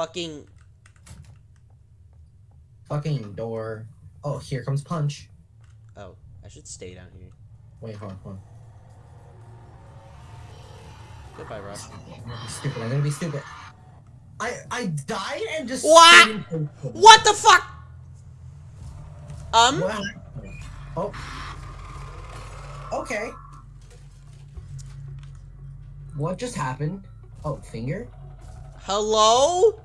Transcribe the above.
fucking. Fucking door. Oh, here comes Punch. Oh, I should stay down here. Wait, hold on, hold on. Goodbye, Rush. I'm gonna be stupid. I'm gonna be stupid. I I died and just. What? stayed. What the fuck? Um. What? Oh. Okay. What just happened? Oh, finger? Hello?